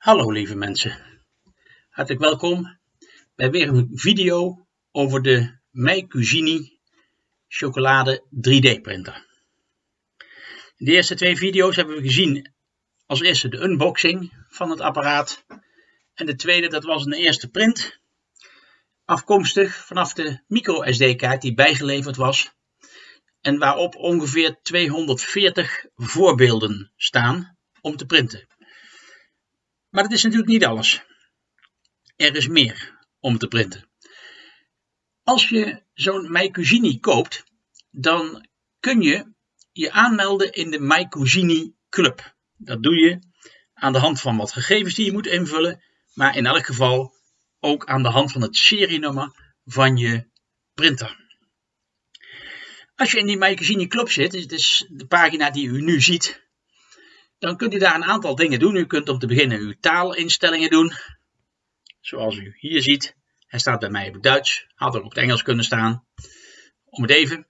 Hallo lieve mensen, hartelijk welkom bij weer een video over de Cuisine chocolade 3D printer. In de eerste twee video's hebben we gezien als eerste de unboxing van het apparaat en de tweede dat was een eerste print afkomstig vanaf de micro SD kaart die bijgeleverd was en waarop ongeveer 240 voorbeelden staan om te printen. Maar dat is natuurlijk niet alles. Er is meer om te printen. Als je zo'n MyCousini koopt, dan kun je je aanmelden in de MyCousini Club. Dat doe je aan de hand van wat gegevens die je moet invullen, maar in elk geval ook aan de hand van het serienummer van je printer. Als je in die MyCousini Club zit, dit is de pagina die u nu ziet, dan kunt u daar een aantal dingen doen. U kunt om te beginnen uw taalinstellingen doen. Zoals u hier ziet. Hij staat bij mij op Duits. Had ook op het Engels kunnen staan. Om het even.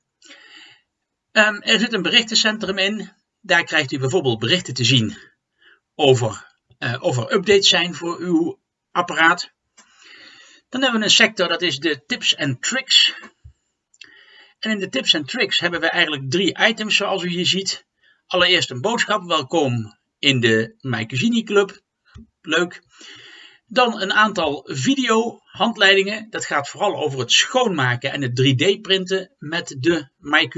Um, er zit een berichtencentrum in. Daar krijgt u bijvoorbeeld berichten te zien over uh, of er updates zijn voor uw apparaat. Dan hebben we een sector, dat is de tips en tricks. En in de tips en tricks hebben we eigenlijk drie items zoals u hier ziet. Allereerst een boodschap, welkom in de My Club. Leuk. Dan een aantal video handleidingen. Dat gaat vooral over het schoonmaken en het 3D printen met de My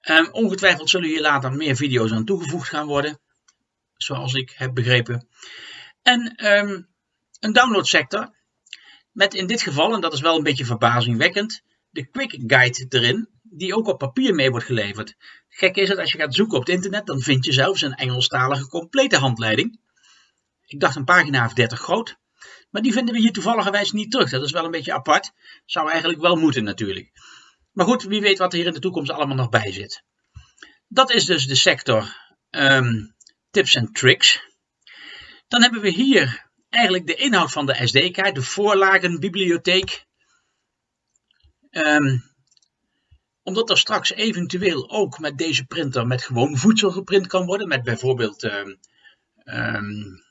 Um, ongetwijfeld zullen hier later meer video's aan toegevoegd gaan worden. Zoals ik heb begrepen. En um, een downloadsector. Met in dit geval, en dat is wel een beetje verbazingwekkend, de Quick Guide erin die ook op papier mee wordt geleverd. Gek is het, als je gaat zoeken op het internet, dan vind je zelfs een Engelstalige complete handleiding. Ik dacht een pagina of 30 groot. Maar die vinden we hier toevallig niet terug. Dat is wel een beetje apart. Zou eigenlijk wel moeten natuurlijk. Maar goed, wie weet wat er hier in de toekomst allemaal nog bij zit. Dat is dus de sector um, tips en tricks. Dan hebben we hier eigenlijk de inhoud van de SD-kaart, de voorlagenbibliotheek. Um, omdat er straks eventueel ook met deze printer met gewoon voedsel geprint kan worden. Met bijvoorbeeld uh, um,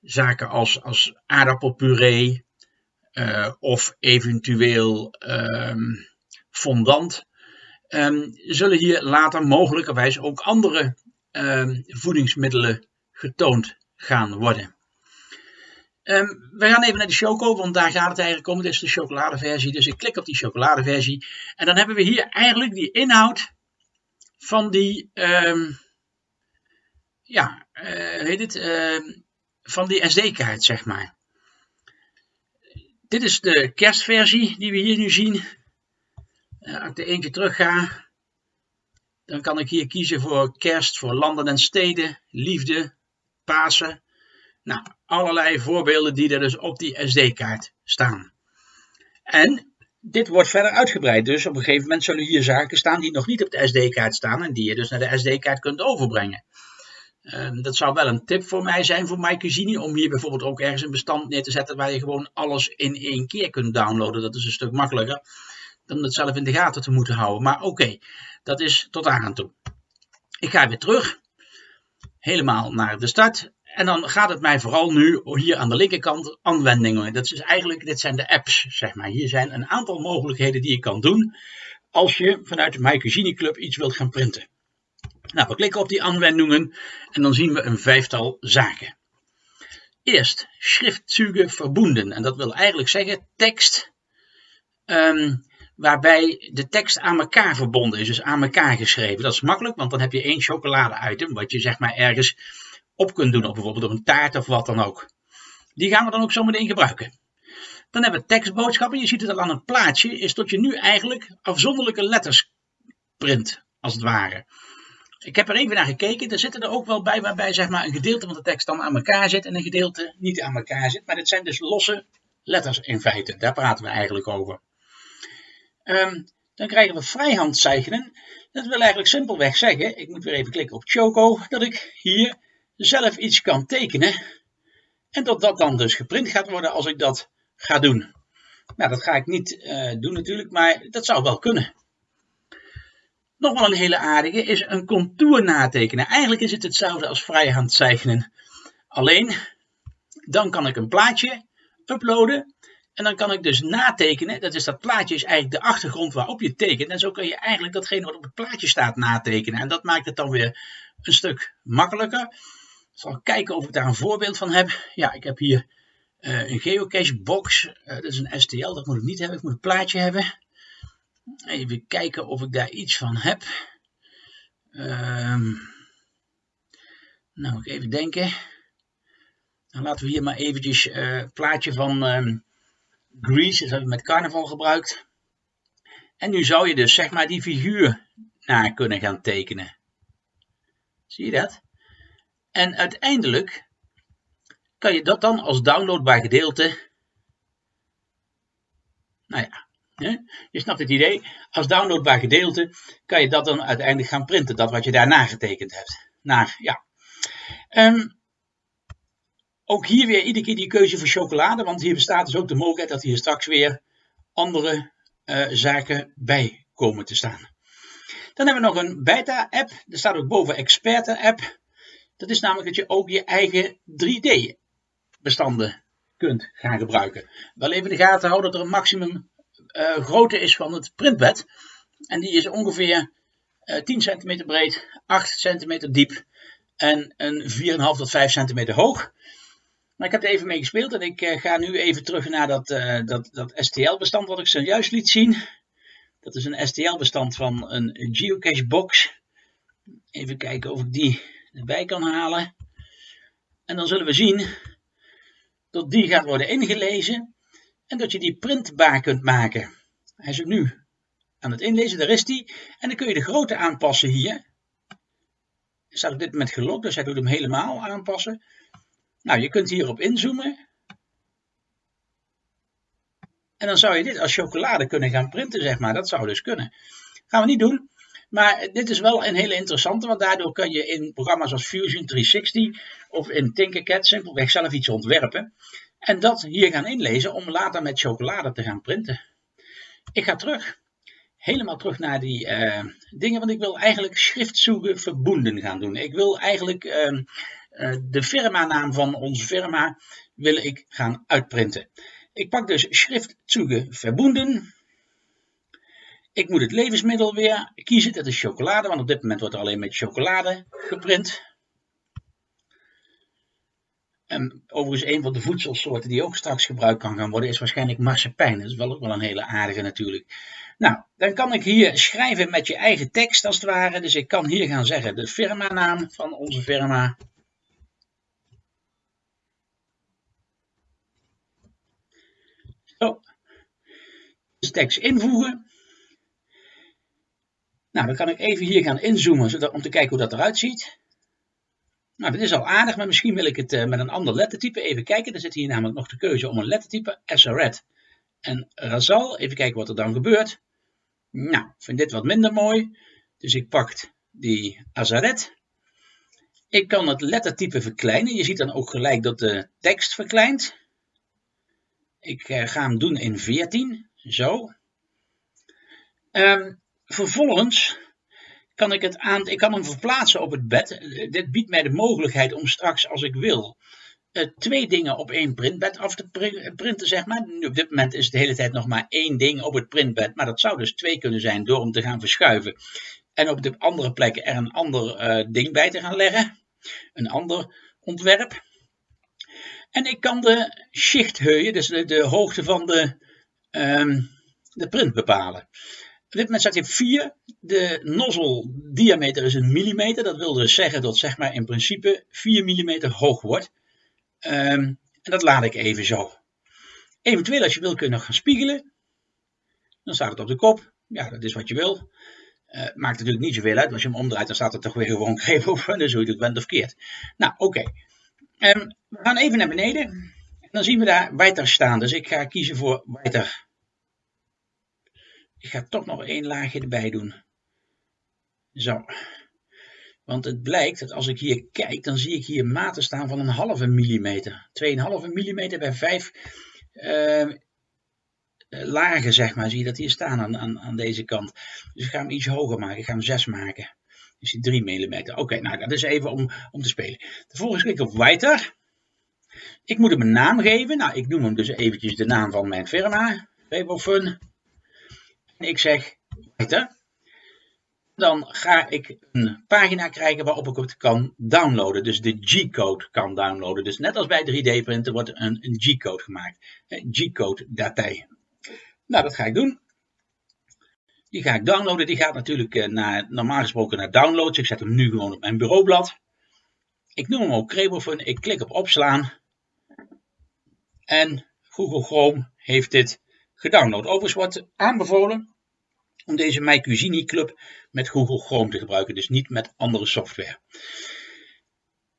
zaken als, als aardappelpuree uh, of eventueel um, fondant. Zullen hier later mogelijkerwijs ook andere voedingsmiddelen getoond gaan worden. Um, we gaan even naar de choco, want daar gaat het eigenlijk om. Dit is de chocoladeversie, dus ik klik op die chocoladeversie. En dan hebben we hier eigenlijk die inhoud van die, um, ja, uh, heet het, uh, van die SD-kaart, zeg maar. Dit is de kerstversie die we hier nu zien. Uh, als ik er eentje terug ga, dan kan ik hier kiezen voor kerst, voor landen en steden, liefde, Pasen. Nou, allerlei voorbeelden die er dus op die SD-kaart staan. En dit wordt verder uitgebreid. Dus op een gegeven moment zullen hier zaken staan die nog niet op de SD-kaart staan en die je dus naar de SD-kaart kunt overbrengen. Uh, dat zou wel een tip voor mij zijn voor MyCuisine om hier bijvoorbeeld ook ergens een bestand neer te zetten waar je gewoon alles in één keer kunt downloaden. Dat is een stuk makkelijker dan het zelf in de gaten te moeten houden. Maar oké, dat is tot aan toe. Ik ga weer terug, helemaal naar de start. En dan gaat het mij vooral nu hier aan de linkerkant aanwendingen. Dat is eigenlijk, dit zijn de apps, zeg maar. Hier zijn een aantal mogelijkheden die je kan doen als je vanuit de My Club iets wilt gaan printen. Nou, we klikken op die aanwendingen en dan zien we een vijftal zaken. Eerst schriftzüge verbonden. En dat wil eigenlijk zeggen tekst um, waarbij de tekst aan elkaar verbonden is, dus aan elkaar geschreven. Dat is makkelijk, want dan heb je één chocolade-item, wat je zeg maar ergens op kunt doen, of bijvoorbeeld op een taart of wat dan ook. Die gaan we dan ook zo meteen gebruiken. Dan hebben we tekstboodschappen. Je ziet het al aan het plaatje, is dat je nu eigenlijk afzonderlijke letters print, als het ware. Ik heb er even naar gekeken, er zitten er ook wel bij waarbij zeg maar, een gedeelte van de tekst dan aan elkaar zit en een gedeelte niet aan elkaar zit. Maar dit zijn dus losse letters in feite, daar praten we eigenlijk over. Um, dan krijgen we vrijhandzeichnen. Dat wil eigenlijk simpelweg zeggen, ik moet weer even klikken op Choco, dat ik hier zelf iets kan tekenen. En dat dat dan dus geprint gaat worden als ik dat ga doen. Nou, dat ga ik niet uh, doen natuurlijk, maar dat zou wel kunnen. nog wel een hele aardige is een contour natekenen. Eigenlijk is het hetzelfde als vrijhand zeichnen. Alleen, dan kan ik een plaatje uploaden. En dan kan ik dus natekenen. Dat is dat plaatje is eigenlijk de achtergrond waarop je tekent. En zo kun je eigenlijk datgene wat op het plaatje staat natekenen. En dat maakt het dan weer een stuk makkelijker. Zal kijken of ik daar een voorbeeld van heb. Ja, ik heb hier uh, een geocache box. Uh, dat is een STL, dat moet ik niet hebben. Ik moet een plaatje hebben. Even kijken of ik daar iets van heb. Um, nou, even denken. Dan laten we hier maar eventjes uh, plaatje van um, Grease. Dat hebben we met carnaval gebruikt. En nu zou je dus zeg maar die figuur naar kunnen gaan tekenen. Zie je dat? En uiteindelijk kan je dat dan als downloadbaar gedeelte. Nou ja, je snapt het idee. Als downloadbaar gedeelte kan je dat dan uiteindelijk gaan printen. Dat wat je daarna getekend hebt. Naar, ja. Um, ook hier weer iedere keer die keuze voor chocolade. Want hier bestaat dus ook de mogelijkheid dat hier straks weer andere uh, zaken bij komen te staan. Dan hebben we nog een beta-app. Er staat ook boven experte-app. Dat is namelijk dat je ook je eigen 3D-bestanden kunt gaan gebruiken. Wel even in de gaten houden dat er een maximum uh, grootte is van het printbed. En die is ongeveer uh, 10 cm breed, 8 cm diep en een 4,5 tot 5 cm hoog. Maar ik heb er even mee gespeeld en ik uh, ga nu even terug naar dat, uh, dat, dat STL-bestand wat ik zojuist liet zien. Dat is een STL-bestand van een geocache box. Even kijken of ik die erbij kan halen. En dan zullen we zien dat die gaat worden ingelezen en dat je die printbaar kunt maken. Hij is nu aan het inlezen, daar is die. En dan kun je de grootte aanpassen hier. Hij staat dit moment gelokt, dus hij doet hem helemaal aanpassen. Nou, je kunt hierop inzoomen. En dan zou je dit als chocolade kunnen gaan printen, zeg maar. Dat zou dus kunnen. Gaan we niet doen. Maar dit is wel een hele interessante, want daardoor kun je in programma's als Fusion 360 of in Tinkercad simpelweg zelf iets ontwerpen. En dat hier gaan inlezen om later met chocolade te gaan printen. Ik ga terug. Helemaal terug naar die uh, dingen, want ik wil eigenlijk schriftzoeken verbonden gaan doen. Ik wil eigenlijk uh, uh, de firmanaam van onze firma wil ik gaan uitprinten. Ik pak dus schriftzoeken verbonden. Ik moet het levensmiddel weer kiezen, dat is chocolade, want op dit moment wordt er alleen met chocolade geprint. En overigens, een van de voedselsoorten die ook straks gebruikt kan gaan worden, is waarschijnlijk marsepein. Dat is wel ook wel een hele aardige natuurlijk. Nou, dan kan ik hier schrijven met je eigen tekst als het ware. Dus ik kan hier gaan zeggen de firmanaam van onze firma. Zo. Dus tekst invoegen. Nou, dan kan ik even hier gaan inzoomen zodat, om te kijken hoe dat eruit ziet. Nou, dat is al aardig, maar misschien wil ik het uh, met een ander lettertype even kijken. Er zit hier namelijk nog de keuze om een lettertype, SRED en Razal. Even kijken wat er dan gebeurt. Nou, ik vind dit wat minder mooi. Dus ik pak die Azaret. Ik kan het lettertype verkleinen. Je ziet dan ook gelijk dat de tekst verkleint. Ik uh, ga hem doen in 14. Zo. Um, vervolgens kan ik, het aan, ik kan hem verplaatsen op het bed. Dit biedt mij de mogelijkheid om straks, als ik wil, uh, twee dingen op één printbed af te printen, zeg maar. Nu, op dit moment is het de hele tijd nog maar één ding op het printbed, maar dat zou dus twee kunnen zijn door hem te gaan verschuiven. En op de andere plekken er een ander uh, ding bij te gaan leggen. Een ander ontwerp. En ik kan de schichtheuien, dus de, de hoogte van de, um, de print bepalen. Op dit moment staat hij op 4. De nozzle diameter is een millimeter. Dat wil dus zeggen dat zeg maar in principe 4 mm hoog wordt. Um, en dat laat ik even zo. Eventueel als je wil kun je nog gaan spiegelen. Dan staat het op de kop. Ja, dat is wat je wil. Uh, maakt natuurlijk niet zoveel uit. Als je hem omdraait, dan staat er toch weer gewoon greep over. Dus hoe je het bent of keert. Nou, oké. Um, we gaan even naar beneden. En dan zien we daar weiter staan. Dus ik ga kiezen voor weiter. Ik ga toch nog één laagje erbij doen. Zo. Want het blijkt dat als ik hier kijk, dan zie ik hier maten staan van een halve millimeter. 2,5 millimeter bij 5 uh, lagen, zeg maar. Zie je dat hier staan aan, aan, deze kant. Dus ik ga hem iets hoger maken. Ik ga hem 6 maken. Dus die 3 mm. Oké, nou dat is even om, om te spelen. Vervolgens klik ik op Weiter. Ik moet hem een naam geven. Nou, ik noem hem dus eventjes de naam van mijn firma. Fun. Ik zeg Weiter. Dan ga ik een pagina krijgen waarop ik het kan downloaden. Dus de G-code kan downloaden. Dus net als bij 3D-printen wordt een, een G-code gemaakt. G-code datij. Nou, dat ga ik doen. Die ga ik downloaden. Die gaat natuurlijk eh, naar, normaal gesproken naar downloads. Ik zet hem nu gewoon op mijn bureaublad. Ik noem hem ook Crebofun. Ik klik op opslaan. En Google Chrome heeft dit gedownload. Overigens wordt aanbevolen om deze MyCuisine Club met Google Chrome te gebruiken. Dus niet met andere software.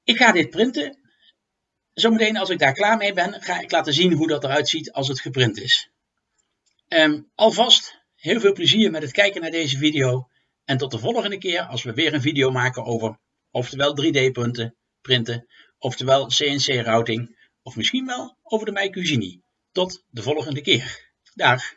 Ik ga dit printen. Zometeen als ik daar klaar mee ben, ga ik laten zien hoe dat eruit ziet als het geprint is. Um, alvast heel veel plezier met het kijken naar deze video. En tot de volgende keer als we weer een video maken over oftewel 3D-punten, printen, oftewel CNC-routing, of misschien wel over de MyCuisine. Tot de volgende keer. Dash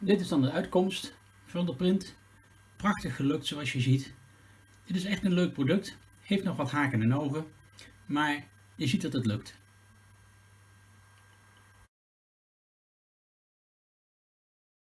Dit is dan de uitkomst van de print. Prachtig gelukt zoals je ziet. Dit is echt een leuk product. Heeft nog wat haken en ogen. Maar je ziet dat het lukt.